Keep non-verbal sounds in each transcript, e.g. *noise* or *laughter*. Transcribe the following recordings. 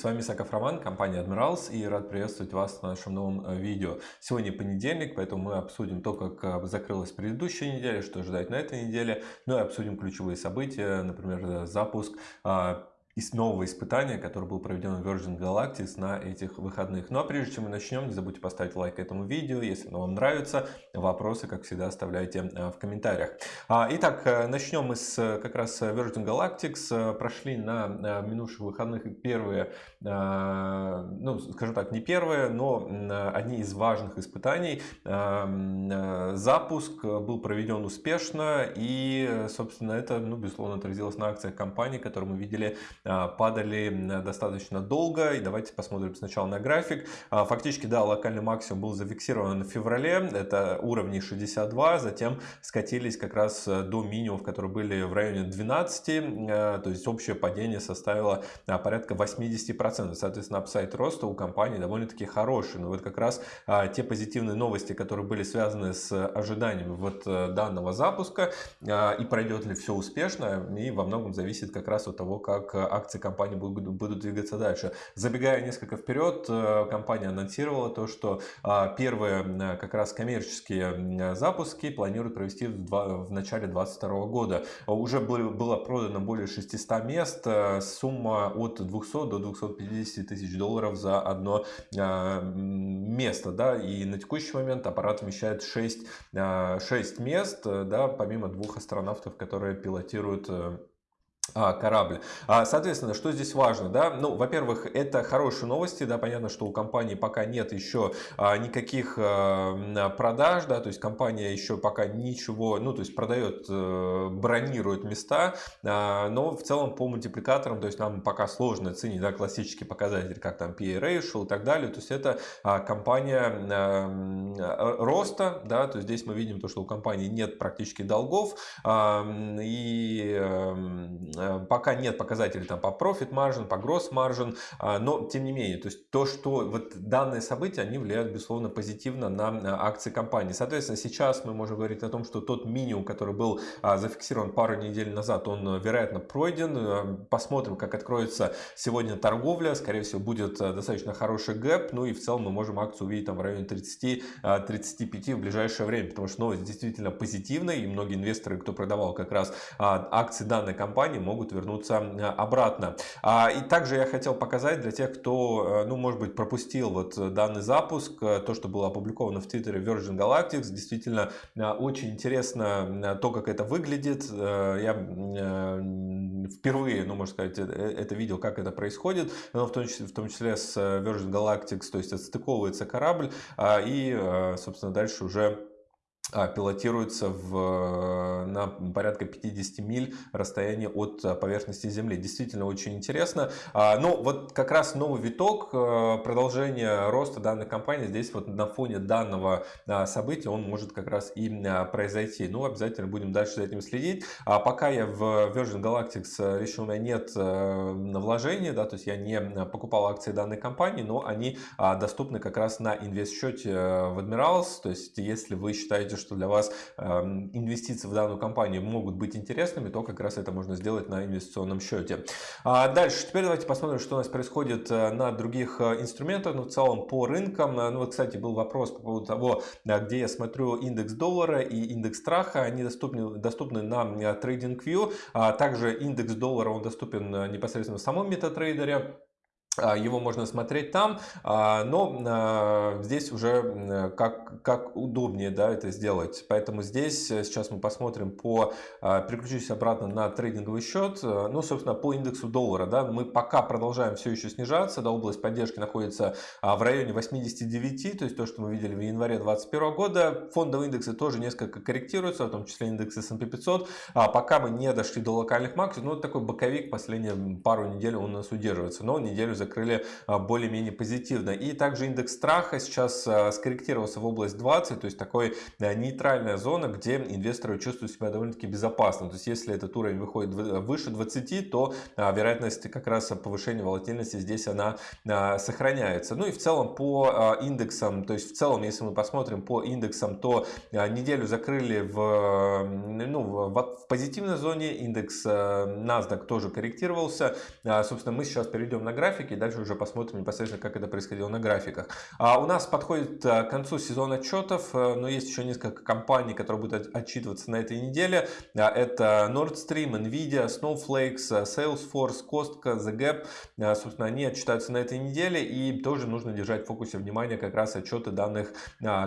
с вами Саков Роман, компания Admirals и рад приветствовать вас на нашем новом э, видео. Сегодня понедельник, поэтому мы обсудим то, как э, закрылась предыдущая неделя, что ждать на этой неделе, ну и обсудим ключевые события, например, э, запуск из нового испытания, которое было проведено в Virgin Galactic на этих выходных. Ну а прежде чем мы начнем, не забудьте поставить лайк этому видео, если оно вам нравится. Вопросы, как всегда, оставляйте э, в комментариях. А, итак, э, начнем мы с как раз Virgin Galactic. Прошли на минувших выходных первые, ну скажем так, не первые, но одни из важных испытаний. Запуск был проведен успешно и, собственно, это, ну, безусловно, отразилось на акциях компании, которые мы видели падали достаточно долго. И давайте посмотрим сначала на график. А, фактически, да, локальный максимум был зафиксирован в феврале. Это уровни 62. Затем скатились как раз э, до минимумов, которые были в районе 12. Э, то есть общее падение составило а, порядка 80%. Соответственно, апсайт роста у компании довольно-таки хороший. Но вот как раз те позитивные новости, которые были связаны с ожиданиями вот э, данного запуска и пройдет ли все успешно, и во многом зависит как раз от того, как акции компании будут, будут двигаться дальше. Забегая несколько вперед, э, компания анонсировала то, что а, первые э, как раз коммерческие запуски планируют провести в, два, в начале 2022 года. Уже было, было продано более 600 мест, э, сумма от 200 до 250 тысяч долларов за одно а, место. Да? И на текущий момент аппарат вмещает 6, 6 мест, да, помимо двух астронавтов, которые пилотируют а, корабль. А, соответственно, что здесь важно, да? Ну, во-первых, это хорошие новости, да, понятно, что у компании пока нет еще а, никаких а, продаж, да, то есть компания еще пока ничего, ну, то есть продает, а, бронирует места, а, но в целом по мультипликаторам, то есть нам пока сложно ценить, да, классические показатели, как там PA ratio и так далее, то есть это а, компания а, роста, да, то есть здесь мы видим то, что у компании нет практически долгов, а, и Э, пока нет показателей там по profit margin, по gross margin, а, но тем не менее, то есть то, что вот данные события, они влияют, безусловно, позитивно на акции компании. Соответственно, сейчас мы можем говорить о том, что тот минимум, который был а, зафиксирован пару недель назад, он, вероятно, пройден. Э, посмотрим, как откроется сегодня торговля. Скорее всего, будет э, достаточно хороший гэп. Ну и в целом мы можем акцию увидеть там в районе 30-35 в ближайшее время, потому что новость действительно позитивная, и многие инвесторы, кто продавал как раз а, акции данной компании, могут вернуться обратно. А, и также я хотел показать для тех, кто, э, ну, может быть, пропустил вот данный запуск, э, то, что было опубликовано в Твиттере Virgin Galactic, действительно э, очень интересно то, как это выглядит. Я впервые, ну, можно сказать, это видел, как это происходит, но в том числе, в том числе с Virgin Galactic, то есть отстыковывается корабль, а, и, собственно, дальше уже пилотируется в, на порядка 50 миль расстояние от а, поверхности Земли. Действительно очень интересно. А, ну, вот как раз новый виток, продолжение роста данной компании здесь вот на фоне данного события он может как раз и произойти. Ну, обязательно будем дальше за этим следить. А пока я в Virgin Galactic решил, у меня нет вложений, да, то есть я не покупал акции данной компании, но они доступны как раз на инвест-счете в Admirals. То есть, если вы считаете, что для вас эм, инвестиции в данную компанию могут быть интересными, то как раз это можно сделать на инвестиционном счете. А дальше, теперь давайте посмотрим, что у нас происходит э, на других э, инструментах, ну в целом по рынкам. Ну вот, кстати, был вопрос по поводу того, где я смотрю индекс доллара и индекс страха, они доступны, доступны на TradingView, а также индекс доллара, он доступен э, непосредственно в самом MetaTrader. А, его можно смотреть там, а, но а, здесь уже как, как удобнее да, это сделать. Поэтому здесь э, сейчас мы посмотрим по, переключусь обратно на трейдинговый счет, э, ну, собственно, по индексу доллара. Да, мы пока продолжаем все еще снижаться, да, область поддержки находится в районе 89, то есть то, что мы видели в январе 2021 года. Фондовые индексы тоже несколько корректируются, в том числе индекс S&P 500. Пока мы не дошли до локальных максимумов, ну, такой боковик последние пару недель он у нас удерживается, но неделю закрыли а, более-менее позитивно. И также индекс страха сейчас а, скорректировался в область 20, то есть такой а, нейтральная зона, где инвесторы чувствуют себя довольно-таки безопасно. То есть если этот уровень выходит выше 20, то вероятность как раз повышения волатильности здесь она сохраняется. Ну и в целом по индексам, то есть в целом, если мы посмотрим по индексам, то неделю закрыли в, ну, в, позитивной зоне, индекс NASDAQ тоже корректировался. Собственно, мы сейчас перейдем на график графике, и дальше уже посмотрим непосредственно, как это происходило на графиках. А у нас подходит к концу сезон отчетов, но есть еще несколько компаний, которые будут отчитываться на этой неделе. Это Nord Stream, Nvidia, Snowflake, Salesforce, Costco, The Gap. Собственно, они отчитаются на этой неделе, и тоже нужно держать в фокусе внимания как раз отчеты данных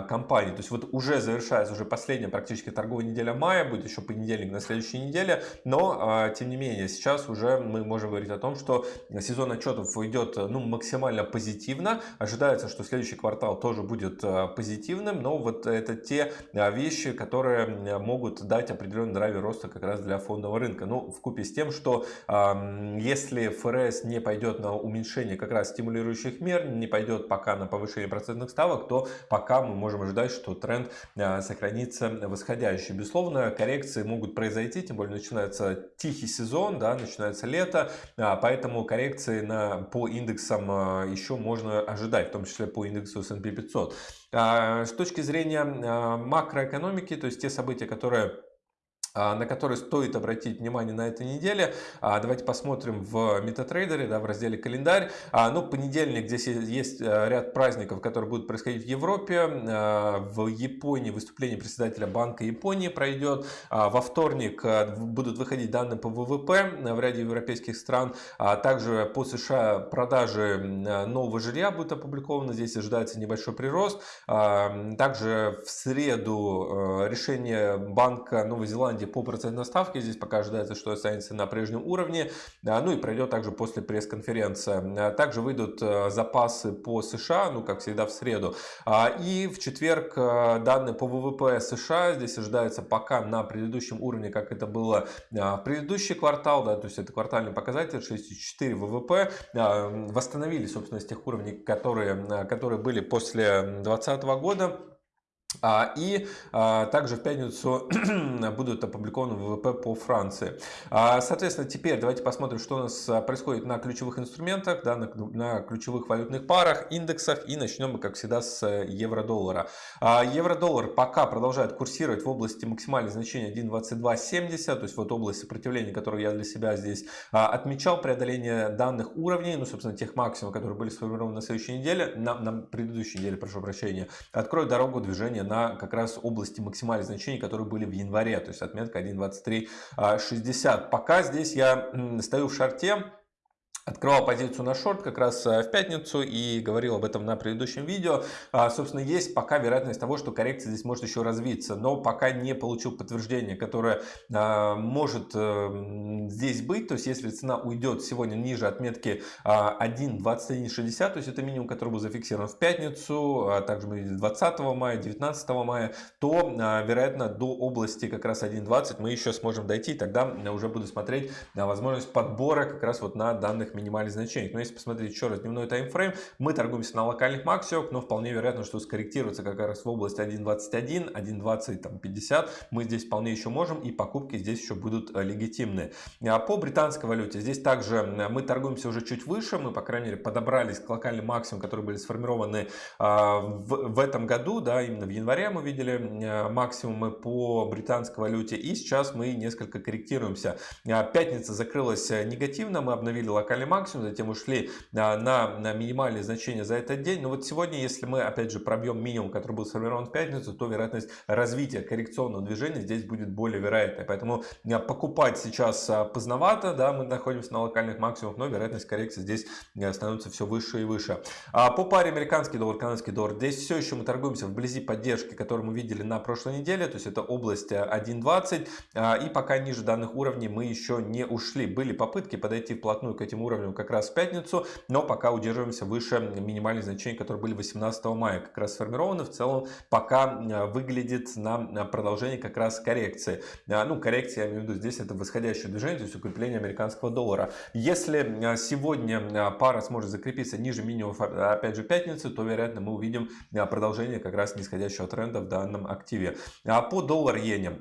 компаний. То есть вот уже завершается уже последняя практически торговая неделя мая, будет еще понедельник на следующей неделе, но тем не менее сейчас уже мы можем говорить о том, что сезон отчетов идет ну, максимально позитивно. Ожидается, что следующий квартал тоже будет позитивным, но вот это те вещи, которые могут дать определенный драйвер роста как раз для фондового рынка. Ну, в купе с тем, что если ФРС не пойдет на уменьшение как раз стимулирующих мер, не пойдет пока на повышение процентных ставок, то пока мы можем ожидать, что тренд сохранится восходящий. Безусловно, коррекции могут произойти, тем более начинается тихий сезон, да, начинается лето, а, поэтому коррекции на, по индексам а, еще можно ожидать, в том числе по индексу S&P 500. А, с точки зрения макроэкономики, то есть те события, которые а, на который стоит обратить внимание на этой неделе. А, давайте посмотрим в MetaTrader, да, в разделе календарь. А, ну, понедельник, здесь есть э, ряд праздников, которые будут происходить в Европе. В Японии выступление председателя Банка Японии пройдет. Во вторник э, будут выходить данные по ВВП в ряде европейских стран. Также по США продажи нового жилья будут опубликованы. Здесь ожидается небольшой прирост. Также в среду э, решение Банка Новой Зеландии по процентной ставке. Здесь пока ожидается, что останется на прежнем уровне. Ну и пройдет также после пресс-конференции. Также выйдут э, запасы по США, ну как всегда в среду. А, и в четверг э, данные по ВВП США. Здесь ожидается пока на предыдущем уровне, как это было а, в предыдущий квартал. Да, то есть это квартальный показатель 6,4 ВВП. А, восстановили, собственно, с тех уровней, которые, которые были после 2020 года. А, и а, также в пятницу *clears throat* будут опубликованы ВВП по Франции. А, соответственно, теперь давайте посмотрим, что у нас происходит на ключевых инструментах, да, на, на ключевых валютных парах, индексах. И начнем мы, как всегда, с евро-доллара. Евро-доллар пока продолжает курсировать в области максимального значения 1.2270, то есть вот область сопротивления, которую я для себя здесь отмечал, преодоление данных уровней, ну, собственно, тех максимумов, которые были сформированы на следующей неделе, на, на предыдущей неделе, прошу прощения, откроет дорогу движения на как раз области максимальных значений, которые были в январе, то есть отметка 1.2360. Пока здесь я стою в шарте, Открывал позицию на шорт как раз э, в пятницу и говорил об этом на предыдущем видео. А, собственно, есть пока вероятность того, что коррекция здесь может еще развиться, но пока не получил подтверждение, которое а, может э, здесь быть. То есть, если цена уйдет сегодня ниже отметки 1.2160, а, то есть это минимум, который был зафиксирован в пятницу, также мы видели 20 мая, 19 мая, то, вероятно, до области как раз 1.20 мы еще сможем дойти, тогда уже буду смотреть на возможность подбора как раз вот на данных минимальных значениях. Но если посмотреть еще раз дневной таймфрейм, мы торгуемся на локальных максимумах, но вполне вероятно, что скорректироваться как раз в область 1.21, 1.20, 50 мы здесь вполне еще можем и покупки здесь еще будут э, легитимны. А по британской валюте здесь также мы торгуемся уже чуть выше, мы по крайней мере подобрались к локальным максимумам, которые были сформированы а, в, в этом году, да, именно в январе мы видели э, максимумы по британской валюте и сейчас мы несколько корректируемся. А, пятница закрылась э, негативно, мы обновили локальный локальный максимум, затем ушли а, на, на минимальные значения за этот день. Но вот сегодня, если мы опять же пробьем минимум, который был сформирован в пятницу, то вероятность развития коррекционного движения здесь будет более вероятной. Поэтому а, покупать сейчас а, поздновато, да, мы находимся на локальных максимумах, но вероятность коррекции здесь становится все выше и выше. По паре американский доллар, канадский доллар, здесь все еще мы торгуемся вблизи поддержки, которую мы видели на прошлой неделе, то есть это область 1.20 и пока ниже данных уровней мы еще не ушли. Были попытки подойти вплотную к этим уровням уровнем как раз в пятницу, но пока удерживаемся выше минимальных значений, которые были 18 мая, как раз сформированы. В целом пока э, выглядит на продолжение как раз коррекции. Э, ну, коррекция, я имею в виду, здесь это восходящее движение, то есть укрепление американского доллара. Если э, сегодня пара сможет закрепиться ниже минимумов, опять же, пятницы, то, вероятно, мы увидим продолжение как раз нисходящего тренда в данном активе. А по доллар-иене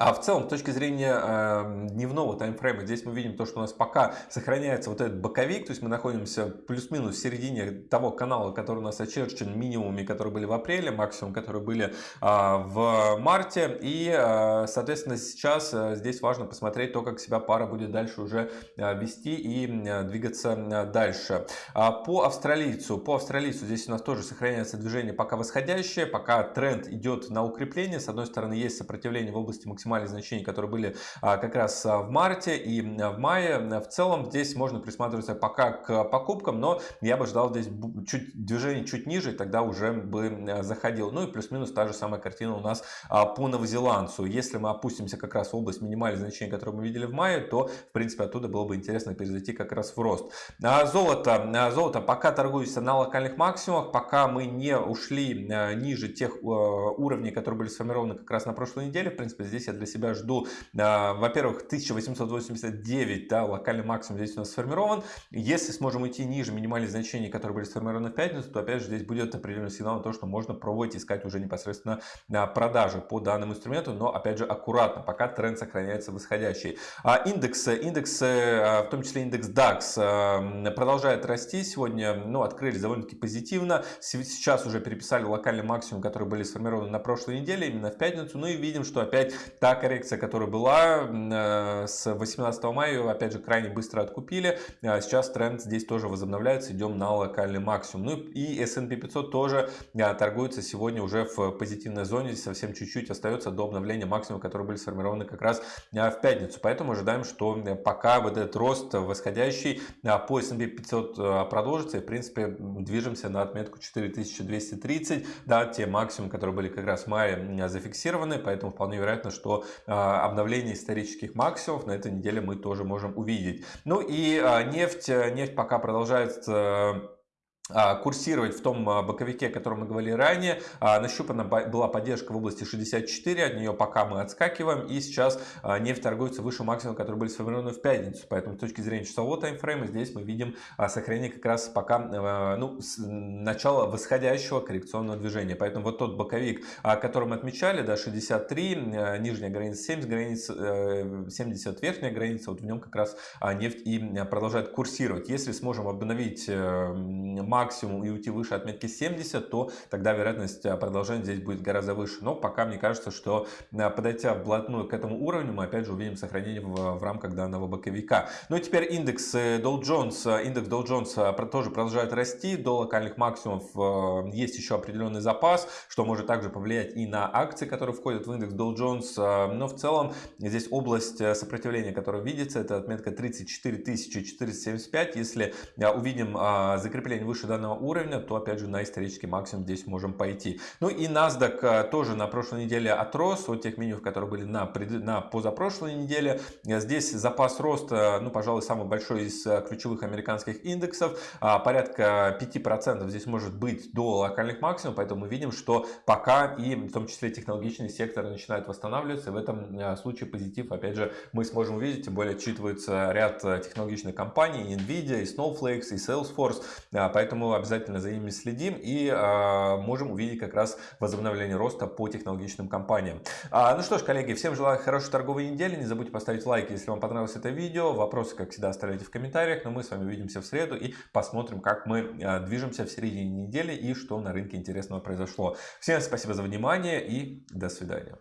А в целом, с точки зрения э, дневного таймфрейма, здесь мы видим то, что у нас пока сохраняется вот этот боковик, то есть мы находимся плюс-минус в середине того канала, который у нас очерчен минимумами, которые были в апреле, максимум, которые были э, в марте. И, э, соответственно, сейчас э, здесь важно посмотреть то, как себя пара будет дальше уже э, вести и э, двигаться э, дальше. А по австралийцу, по австралийцу здесь у нас тоже сохраняется движение пока восходящее, пока тренд идет на укрепление. С одной стороны, есть сопротивление в области максимального максимальные значения, которые были а, как раз а, в марте и в мае. В целом здесь можно присматриваться пока к покупкам, но я бы ждал здесь чуть движение чуть ниже, тогда уже бы заходил. Ну и плюс-минус та же самая картина у нас а, по новозеландцу. Если мы опустимся как раз в область минимальных значений, которые мы видели в мае, то в принципе оттуда было бы интересно перезайти как раз в рост. Золото, золото пока торгуется на локальных максимумах, пока мы не ушли ниже тех уровней, которые были сформированы как раз на прошлой неделе. В принципе, здесь я для себя жду, а, во-первых, 1889, да, локальный максимум здесь у нас сформирован. Если сможем уйти ниже минимальных значений, которые были сформированы в пятницу, то опять же здесь будет определенный сигнал на то, что можно пробовать искать уже непосредственно а, продажи по данному инструменту, но опять же аккуратно, пока тренд сохраняется восходящий. А индексы, индексы, а, в том числе индекс DAX, продолжает расти. Сегодня ну, открылись довольно-таки позитивно. Сейчас уже переписали локальный максимум, которые были сформированы на прошлой неделе, именно в пятницу. Ну и видим, что опять та коррекция, которая была э, с 18 мая, опять же, крайне быстро откупили. А сейчас тренд здесь тоже возобновляется, идем на локальный максимум. Ну и S&P 500 тоже э, торгуется сегодня уже в позитивной зоне. Здесь совсем чуть-чуть остается до обновления максимума, которые были сформированы как раз э, в пятницу. Поэтому ожидаем, что пока вот этот рост восходящий по S&P 500 продолжится, и в принципе движемся на отметку 4230, да, те максимумы, которые были как раз в мае зафиксированы, поэтому вполне вероятно, что а, обновление исторических максимумов на этой неделе мы тоже можем увидеть. Ну и а, нефть, нефть пока продолжает курсировать в том а, боковике, о котором мы говорили ранее. А, нащупана была поддержка в области 64, от нее пока мы отскакиваем. И сейчас нефть торгуется выше максимума, который были сформированы в пятницу. Поэтому с точки зрения часового таймфрейма здесь мы видим сохранение как раз пока ну, начала восходящего коррекционного движения. Поэтому вот тот боковик, который мы отмечали, да, 63, нижняя граница 70, граница, 70 верхняя граница, вот в нем как раз нефть и продолжает курсировать. Если сможем обновить максимум и уйти выше отметки 70, то тогда вероятность а, продолжения здесь будет гораздо выше. Но пока мне кажется, что а, подойдя вплотную к этому уровню, мы опять же увидим сохранение в, в рамках данного боковика. Ну и теперь индекс Dow Jones, индекс Dow Jones э, тоже продолжает расти до локальных максимумов. Есть еще определенный запас, что может также повлиять и на акции, которые входят в индекс Dow Jones. Но в целом здесь область сопротивления, которая видится, это отметка 34 475. Если увидим закрепление выше данного уровня, то опять же на исторический максимум здесь можем пойти. Ну и NASDAQ э, тоже на прошлой неделе отрос от тех минимумов, которые были на, на позапрошлой неделе. Здесь запас роста, ну пожалуй, самый большой из э, ключевых американских индексов. Порядка 5% здесь может быть до локальных максимумов, поэтому мы видим, что пока и в том числе технологичный сектор начинает восстанавливаться. И в этом э, случае позитив, опять же, мы сможем увидеть, тем более отчитывается ряд технологичных компаний, Nvidia, и Snowflake, и Salesforce. Поэтому обязательно за ними следим и э, можем увидеть как раз возобновление роста по технологичным компаниям. А, ну что ж, коллеги, всем желаю хорошей торговой недели. Не забудьте поставить лайк, если вам понравилось это видео. Вопросы, как всегда, оставляйте в комментариях. Но мы с вами увидимся в среду и посмотрим, как мы э, движемся в середине недели и что на рынке интересного произошло. Всем спасибо за внимание и до свидания.